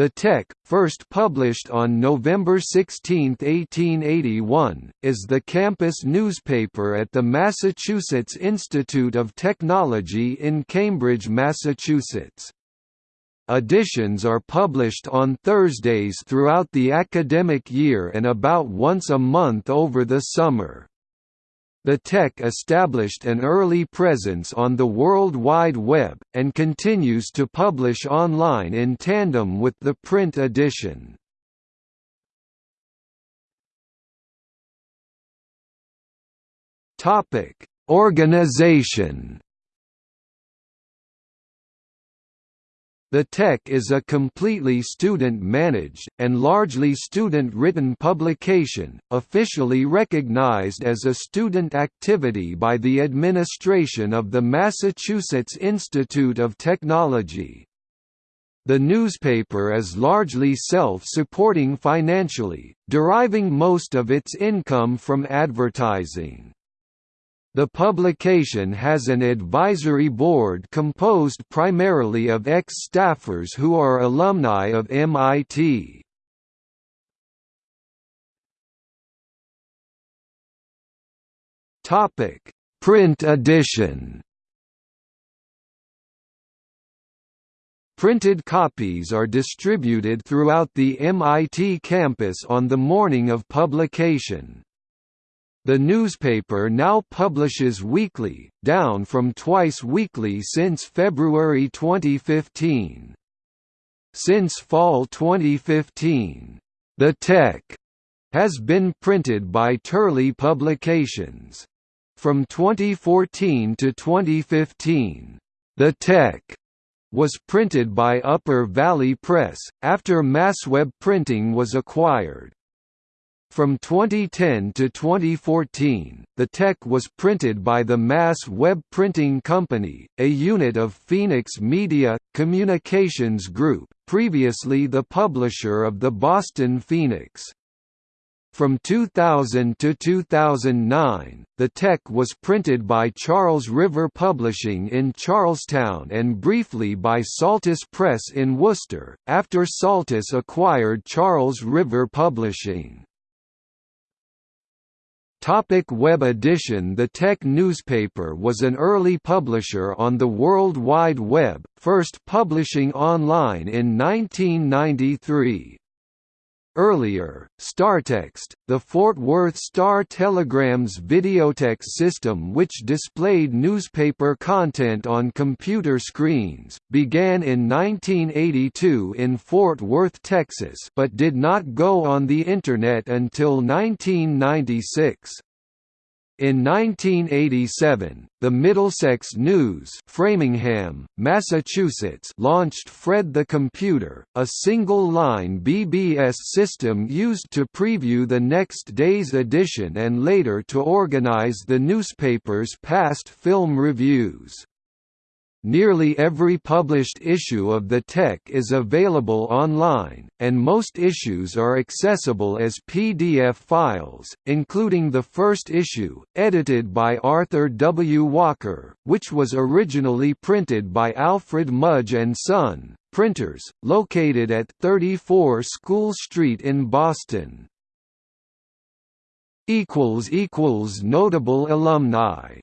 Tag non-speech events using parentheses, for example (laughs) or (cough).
The Tech, first published on November 16, 1881, is the campus newspaper at the Massachusetts Institute of Technology in Cambridge, Massachusetts. Editions are published on Thursdays throughout the academic year and about once a month over the summer. The Tech established an early presence on the World Wide Web, and continues to publish online in tandem with the print edition. Organization The Tech is a completely student-managed, and largely student-written publication, officially recognized as a student activity by the administration of the Massachusetts Institute of Technology. The newspaper is largely self-supporting financially, deriving most of its income from advertising. The publication has an advisory board composed primarily of ex-staffers who are alumni of MIT. Topic: Print edition Printed copies are distributed throughout the MIT campus on the morning of publication. The newspaper now publishes weekly, down from twice weekly since February 2015. Since fall 2015, The Tech has been printed by Turley Publications. From 2014 to 2015, The Tech was printed by Upper Valley Press, after Massweb Printing was acquired. From 2010 to 2014, the Tech was printed by the Mass Web Printing Company, a unit of Phoenix Media, Communications Group, previously the publisher of the Boston Phoenix. From 2000 to 2009, the Tech was printed by Charles River Publishing in Charlestown and briefly by Saltus Press in Worcester, after Saltus acquired Charles River Publishing. Topic Web edition The Tech newspaper was an early publisher on the World Wide Web, first publishing online in 1993. Earlier, StarText, the Fort Worth Star Telegram's videotext system which displayed newspaper content on computer screens, began in 1982 in Fort Worth, Texas but did not go on the Internet until 1996. In 1987, the Middlesex News Framingham, Massachusetts launched Fred the Computer, a single-line BBS system used to preview the next day's edition and later to organize the newspaper's past film reviews. Nearly every published issue of the Tech is available online, and most issues are accessible as PDF files, including the first issue, edited by Arthur W. Walker, which was originally printed by Alfred Mudge & Son, printers, located at 34 School Street in Boston. (laughs) Notable alumni